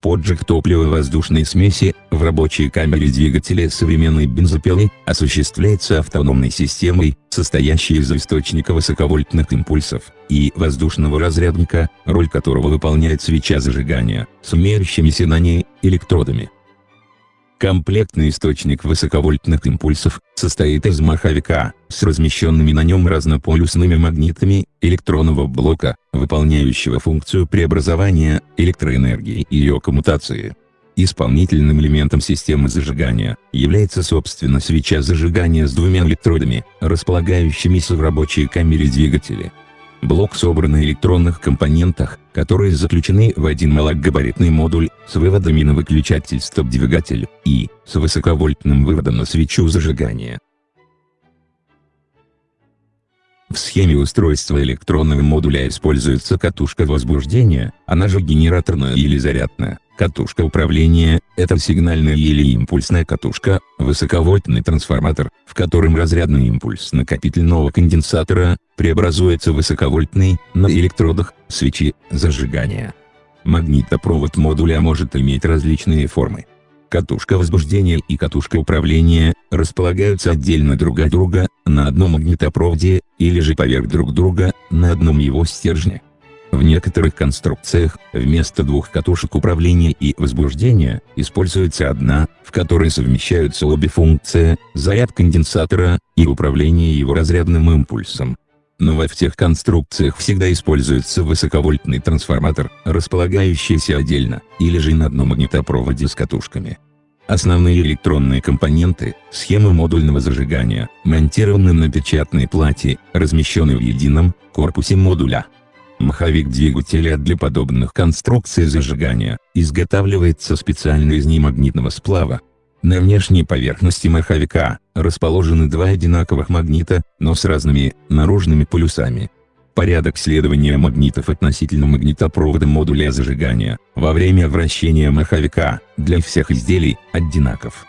Поджиг топливо-воздушной смеси, в рабочей камере двигателя современной бензопилы, осуществляется автономной системой, состоящей из источника высоковольтных импульсов, и воздушного разрядника, роль которого выполняет свеча зажигания, с имеющимися на ней, электродами. Комплектный источник высоковольтных импульсов состоит из маховика с размещенными на нем разнополюсными магнитами электронного блока, выполняющего функцию преобразования электроэнергии и ее коммутации. Исполнительным элементом системы зажигания является собственно свеча зажигания с двумя электродами, располагающимися в рабочей камере двигателя. Блок собран на электронных компонентах, которые заключены в один малогабаритный модуль, с выводами на выключатель стоп-двигатель, и, с высоковольтным выводом на свечу зажигания. В схеме устройства электронного модуля используется катушка возбуждения, она же генераторная или зарядная. Катушка управления – это сигнальная или импульсная катушка, высоковольтный трансформатор, в котором разрядный импульс накопительного конденсатора преобразуется в высоковольтный, на электродах, свечи, зажигания. Магнитопровод модуля может иметь различные формы. Катушка возбуждения и катушка управления располагаются отдельно друг от друга, на одном магнитопроводе, или же поверх друг друга, на одном его стержне. В некоторых конструкциях, вместо двух катушек управления и возбуждения, используется одна, в которой совмещаются обе функции, заряд конденсатора, и управление его разрядным импульсом. Но во всех конструкциях всегда используется высоковольтный трансформатор, располагающийся отдельно, или же на одном магнитопроводе с катушками. Основные электронные компоненты, схемы модульного зажигания, монтированы на печатной плате, размещенной в едином корпусе модуля. Маховик двигателя для подобных конструкций зажигания изготавливается специально из немагнитного сплава, на внешней поверхности маховика расположены два одинаковых магнита, но с разными наружными полюсами. Порядок следования магнитов относительно магнитопровода модуля зажигания во время вращения маховика для всех изделий одинаков.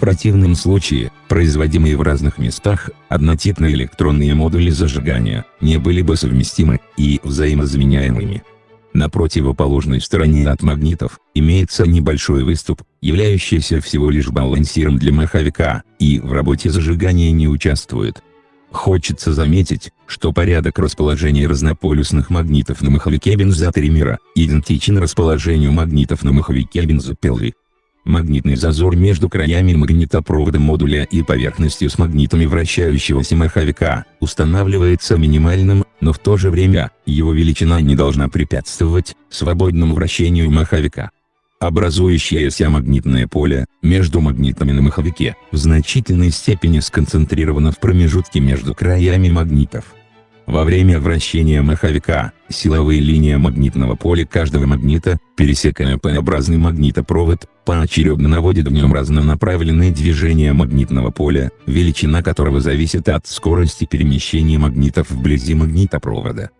Противном случае, производимые в разных местах, однотипные электронные модули зажигания не были бы совместимы и взаимозаменяемыми. На противоположной стороне от магнитов, имеется небольшой выступ, являющийся всего лишь балансиром для маховика, и в работе зажигания не участвует. Хочется заметить, что порядок расположения разнополюсных магнитов на маховике бензотеримера идентичен расположению магнитов на маховике бензопилы. Магнитный зазор между краями магнитопровода модуля и поверхностью с магнитами вращающегося маховика устанавливается минимальным, но в то же время, его величина не должна препятствовать свободному вращению маховика. Образующееся магнитное поле, между магнитами на маховике, в значительной степени сконцентрировано в промежутке между краями магнитов. Во время вращения маховика, силовые линии магнитного поля каждого магнита, пересекая П-образный магнитопровод, поочередно наводят в нем разнонаправленные движения магнитного поля, величина которого зависит от скорости перемещения магнитов вблизи магнитопровода.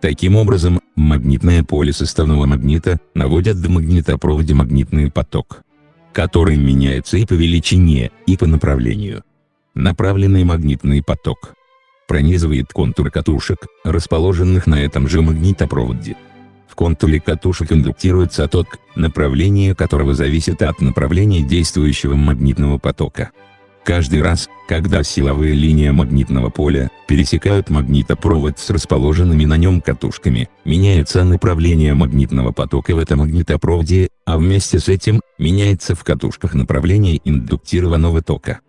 Таким образом, магнитное поле составного магнита наводят в магнитопроводе магнитный поток, который меняется и по величине, и по направлению. Направленный магнитный поток пронизывает контур катушек, расположенных на этом же магнитопроводе. В контуре катушек индуктируется ток, направление которого зависит от направления действующего магнитного потока. Каждый раз, когда силовые линии магнитного поля пересекают магнитопровод с расположенными на нем катушками, меняется направление магнитного потока в этом магнитопроводе, а вместе с этим, меняется в катушках направление индуктированного тока.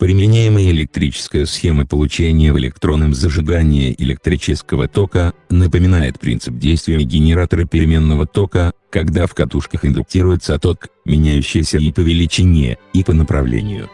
Применяемая электрическая схема получения в электронном зажигании электрического тока напоминает принцип действия генератора переменного тока, когда в катушках индуктируется ток, меняющийся и по величине, и по направлению.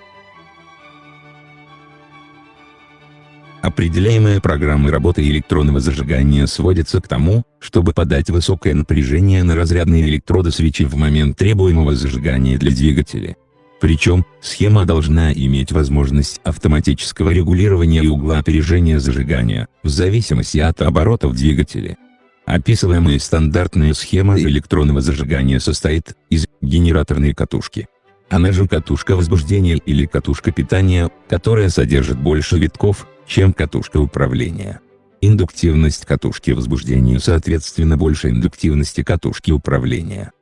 Определяемая программой работы электронного зажигания сводится к тому, чтобы подать высокое напряжение на разрядные электроды свечи в момент требуемого зажигания для двигателя. Причем, схема должна иметь возможность автоматического регулирования и угла опережения зажигания, в зависимости от оборотов двигателя. Описываемая стандартная схема электронного зажигания состоит из генераторной катушки, она же катушка возбуждения или катушка питания, которая содержит больше витков, чем катушка управления. Индуктивность катушки возбуждения соответственно больше индуктивности катушки управления.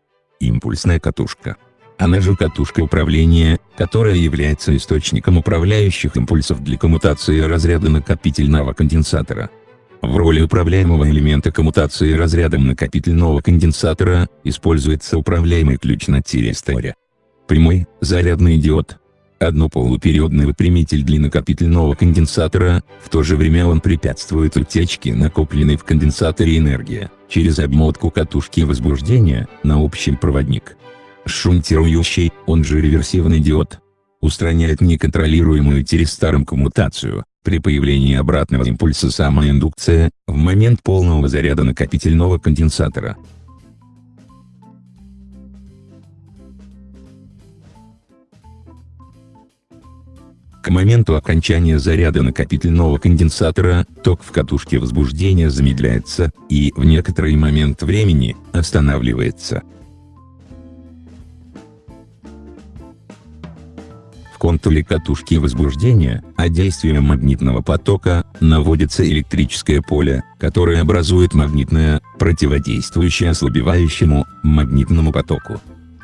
Импульсная катушка. Она же катушка управления, которая является источником управляющих импульсов для коммутации разряда накопительного конденсатора. В роли управляемого элемента коммутации разрядом накопительного конденсатора, используется управляемый ключ на тиресторе. Прямой, зарядный диод. Однополупериодный выпрямитель для накопительного конденсатора, в то же время он препятствует утечке накопленной в конденсаторе энергии, через обмотку катушки возбуждения, на общий проводник. Шунтирующий, он же реверсивный диод, устраняет неконтролируемую тиристаром коммутацию, при появлении обратного импульса самоиндукция, в момент полного заряда накопительного конденсатора. К моменту окончания заряда накопительного конденсатора, ток в катушке возбуждения замедляется, и, в некоторый момент времени, останавливается. В контуре катушки возбуждения, а действием магнитного потока, наводится электрическое поле, которое образует магнитное, противодействующее ослабевающему, магнитному потоку.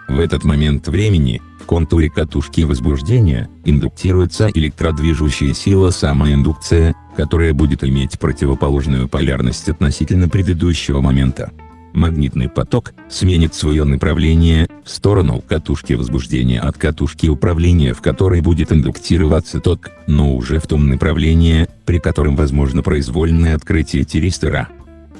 В этот момент времени, в контуре катушки возбуждения, индуктируется электродвижущая сила самоиндукция, которая будет иметь противоположную полярность относительно предыдущего момента магнитный поток, сменит свое направление, в сторону катушки возбуждения от катушки управления в которой будет индуктироваться ток, но уже в том направлении, при котором возможно произвольное открытие тиристора.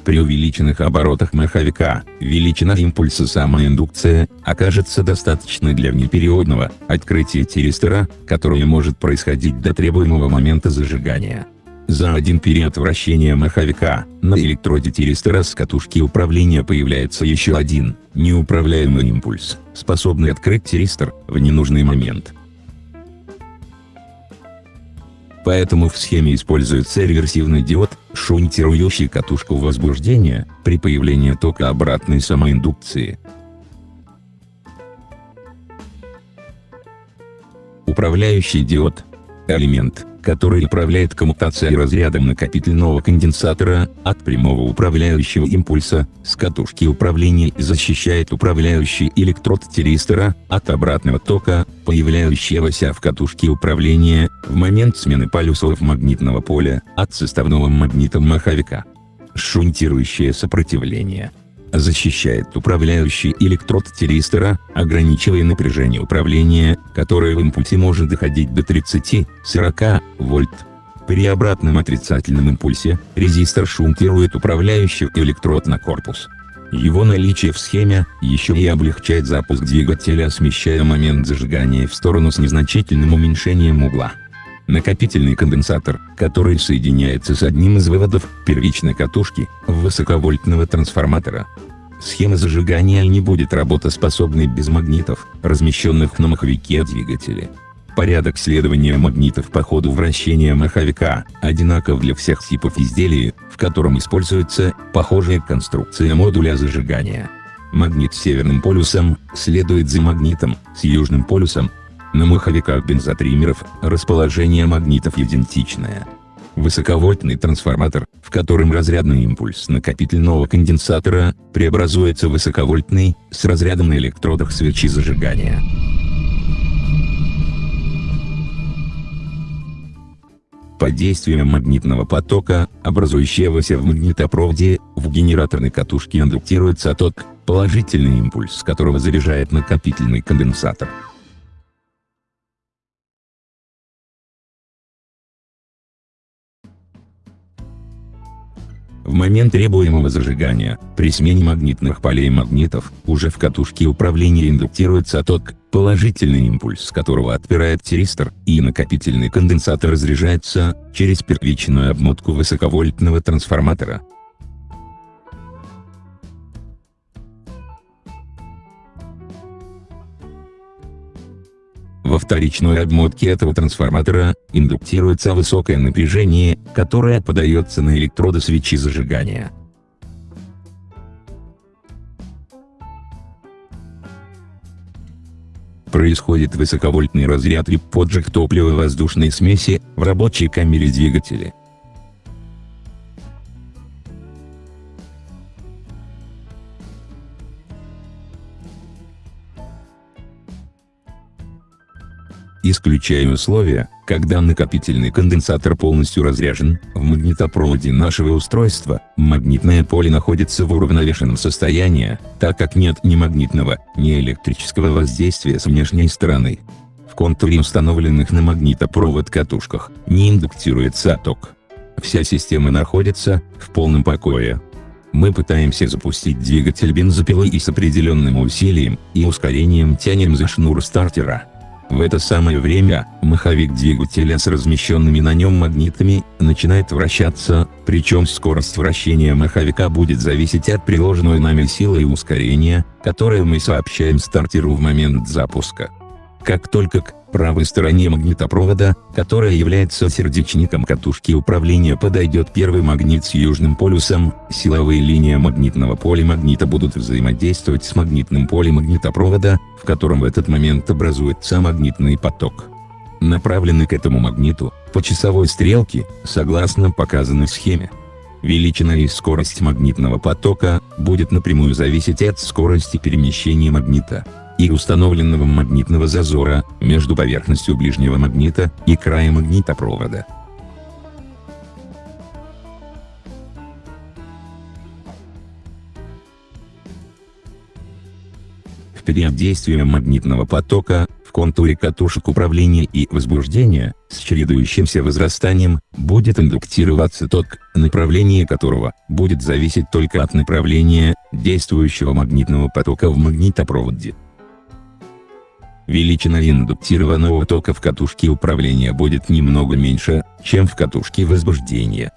При увеличенных оборотах маховика, величина импульса самоиндукция, окажется достаточной для внепериодного открытия тиристора, которое может происходить до требуемого момента зажигания. За один период вращения маховика, на электроде тиристора с катушки управления появляется еще один, неуправляемый импульс, способный открыть тиристор, в ненужный момент. Поэтому в схеме используется реверсивный диод, шунтирующий катушку возбуждения, при появлении тока обратной самоиндукции. Управляющий диод. Элемент который управляет коммутацией разрядом накопительного конденсатора, от прямого управляющего импульса, с катушки управления и защищает управляющий электрод тиристора, от обратного тока, появляющегося в катушке управления, в момент смены полюсов магнитного поля, от составного магнита маховика. Шунтирующее сопротивление – защищает управляющий электрод тиристора, ограничивая напряжение управления, которое в импульсе может доходить до 30-40 вольт. При обратном отрицательном импульсе, резистор шунтирует управляющий электрод на корпус. Его наличие в схеме, еще и облегчает запуск двигателя смещая момент зажигания в сторону с незначительным уменьшением угла. Накопительный конденсатор, который соединяется с одним из выводов первичной катушки, высоковольтного трансформатора. Схема зажигания не будет работоспособной без магнитов, размещенных на маховике двигателя. Порядок следования магнитов по ходу вращения маховика, одинаков для всех типов изделий, в котором используется похожая конструкция модуля зажигания. Магнит с северным полюсом, следует за магнитом, с южным полюсом, на маховиках бензотриммеров, расположение магнитов идентичное. Высоковольтный трансформатор, в котором разрядный импульс накопительного конденсатора, преобразуется в высоковольтный, с разрядом на электродах свечи зажигания. Под действием магнитного потока, образующегося в магнитопроводе, в генераторной катушке индуктируется ток, положительный импульс которого заряжает накопительный конденсатор. В момент требуемого зажигания, при смене магнитных полей магнитов, уже в катушке управления индуктируется ток, положительный импульс которого отпирает тиристор, и накопительный конденсатор разряжается, через первичную обмотку высоковольтного трансформатора. Во вторичной обмотке этого трансформатора, индуктируется высокое напряжение, которое подается на электроды свечи зажигания. происходит высоковольтный разряд и поджиг топлива воздушной смеси в рабочей камере двигателя. Исключая условия, когда накопительный конденсатор полностью разряжен, в магнитопроводе нашего устройства, магнитное поле находится в уравновешенном состоянии, так как нет ни магнитного, ни электрического воздействия с внешней стороны. В контуре установленных на магнитопровод катушках, не индуктируется ток. Вся система находится в полном покое. Мы пытаемся запустить двигатель бензопилой и с определенным усилием и ускорением тянем за шнур стартера. В это самое время, маховик двигателя с размещенными на нем магнитами, начинает вращаться, причем скорость вращения маховика будет зависеть от приложенной нами силы и ускорения, которое мы сообщаем стартеру в момент запуска. Как только к правой стороне магнитопровода, которая является сердечником катушки управления подойдет первый магнит с южным полюсом, силовые линии магнитного поля магнита будут взаимодействовать с магнитным полем магнитопровода, в котором в этот момент образуется магнитный поток. Направленный к этому магниту, по часовой стрелке, согласно показанной схеме. Величина и скорость магнитного потока будет напрямую зависеть от скорости перемещения магнита и установленного магнитного зазора между поверхностью ближнего магнита и краем магнитопровода. В период действия магнитного потока, в контуре катушек управления и возбуждения, с чередующимся возрастанием, будет индуктироваться ток, направление которого будет зависеть только от направления действующего магнитного потока в магнитопроводе. Величина индуктированного тока в катушке управления будет немного меньше, чем в катушке возбуждения.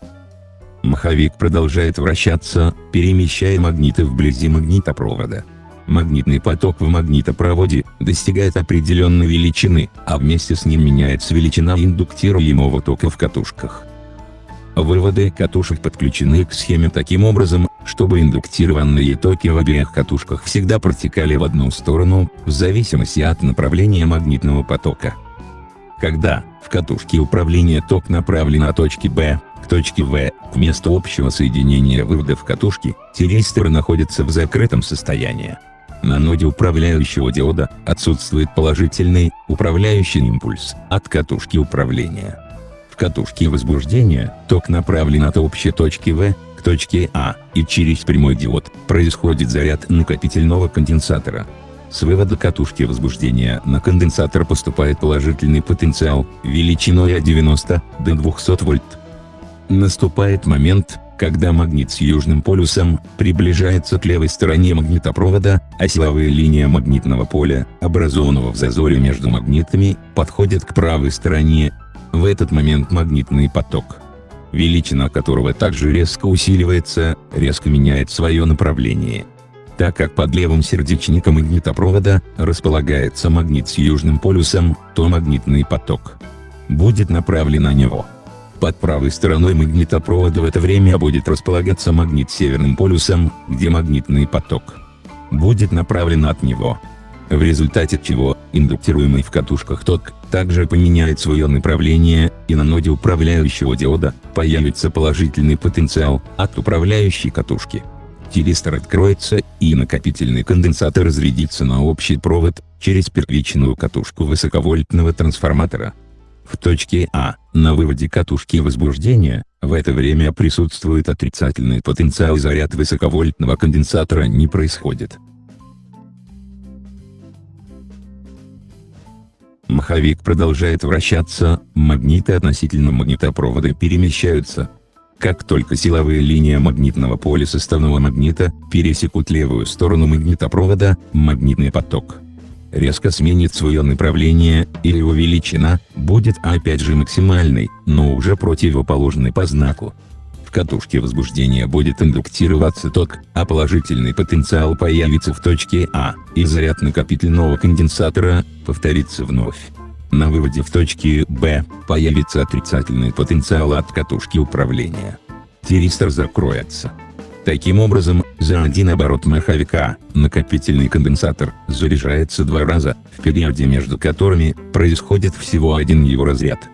Маховик продолжает вращаться, перемещая магниты вблизи магнитопровода. Магнитный поток в магнитопроводе достигает определенной величины, а вместе с ним меняется величина индуктируемого тока в катушках. Выводы катушек подключены к схеме таким образом, чтобы индуктированные токи в обеих катушках всегда протекали в одну сторону, в зависимости от направления магнитного потока. Когда, в катушке управления ток направлен от точки B, к точке В, к месту общего соединения выводов катушки, тиристор находится в закрытом состоянии. На ноде управляющего диода, отсутствует положительный, управляющий импульс, от катушки управления. В катушке возбуждения, ток направлен от общей точки В, к точке А, и через прямой диод, происходит заряд накопительного конденсатора. С вывода катушки возбуждения на конденсатор поступает положительный потенциал, величиной от 90 до 200 вольт. Наступает момент, когда магнит с южным полюсом приближается к левой стороне магнитопровода, а силовые линии магнитного поля, образованного в зазоре между магнитами, подходят к правой стороне, в этот момент магнитный поток, величина которого также резко усиливается, резко меняет свое направление. Так как под левым сердечником магнитопровода располагается магнит с южным полюсом, то магнитный поток будет направлен на него. Под правой стороной магнитопровода в это время будет располагаться магнит с северным полюсом, где магнитный поток будет направлен от него в результате чего, индуктируемый в катушках ток, также поменяет свое направление, и на ноде управляющего диода, появится положительный потенциал, от управляющей катушки. Тиристор откроется, и накопительный конденсатор разрядится на общий провод, через первичную катушку высоковольтного трансформатора. В точке А, на выводе катушки возбуждения, в это время присутствует отрицательный потенциал и заряд высоковольтного конденсатора не происходит. Маховик продолжает вращаться, магниты относительно магнитопровода перемещаются. Как только силовые линии магнитного поля составного магнита пересекут левую сторону магнитопровода, магнитный поток резко сменит свое направление, и его величина будет опять же максимальной, но уже противоположной по знаку катушке возбуждения будет индуктироваться ток, а положительный потенциал появится в точке А, и заряд накопительного конденсатора повторится вновь. На выводе в точке Б появится отрицательный потенциал от катушки управления. Тиристор закроется. Таким образом, За один оборот маховика, накопительный конденсатор, заряжается два раза, в периоде между которыми, происходит всего один его разряд.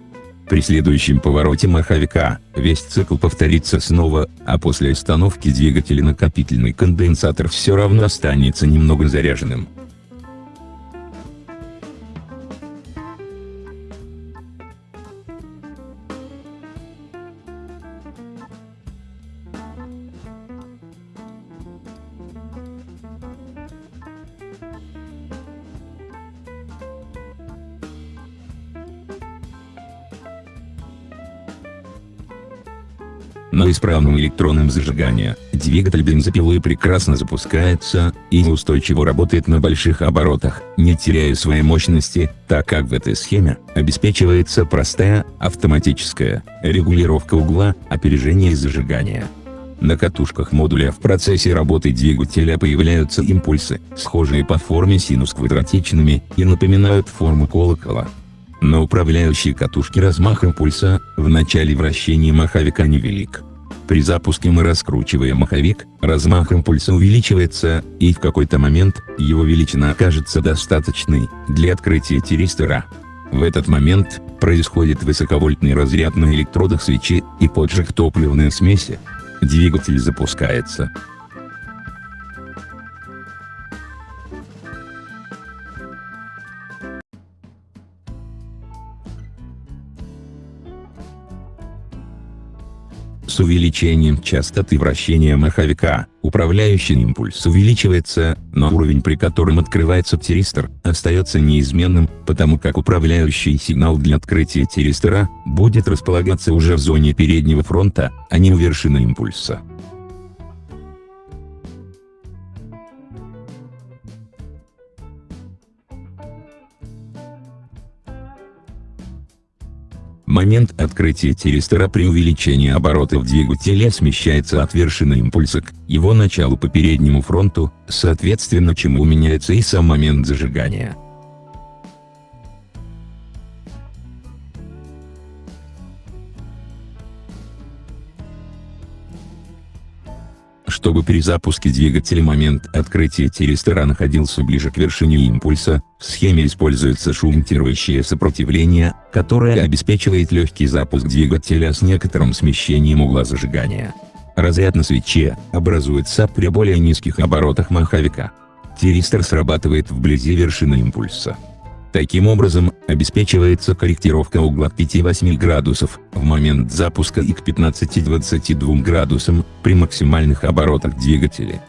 При следующем повороте маховика, весь цикл повторится снова, а после остановки двигателя накопительный конденсатор все равно останется немного заряженным. На исправном электронном зажигании, двигатель бензопилы прекрасно запускается, и устойчиво работает на больших оборотах, не теряя своей мощности, так как в этой схеме, обеспечивается простая, автоматическая, регулировка угла, опережения и зажигания. На катушках модуля в процессе работы двигателя появляются импульсы, схожие по форме синус-квадратичными, и напоминают форму колокола. На управляющей катушке размах импульса, в начале вращения маховика невелик. При запуске мы раскручиваем маховик, размах импульса увеличивается, и в какой-то момент, его величина окажется достаточной, для открытия тиристора. В этот момент, происходит высоковольтный разряд на электродах свечи, и поджиг топливной смеси. Двигатель запускается. С увеличением частоты вращения маховика, управляющий импульс увеличивается, но уровень при котором открывается тиристор, остается неизменным, потому как управляющий сигнал для открытия тиристора, будет располагаться уже в зоне переднего фронта, а не у вершины импульса. Момент открытия тиристора при увеличении оборотов двигателя смещается от вершины импульса к его началу по переднему фронту, соответственно чему меняется и сам момент зажигания. Чтобы при запуске двигателя момент открытия тиристора находился ближе к вершине импульса, в схеме используется шумтирующее сопротивление, которое обеспечивает легкий запуск двигателя с некоторым смещением угла зажигания. Разряд на свече образуется при более низких оборотах маховика. Тиристор срабатывает вблизи вершины импульса. Таким образом, обеспечивается корректировка угла к 5-8 градусов в момент запуска и к 15-22 градусам при максимальных оборотах двигателя.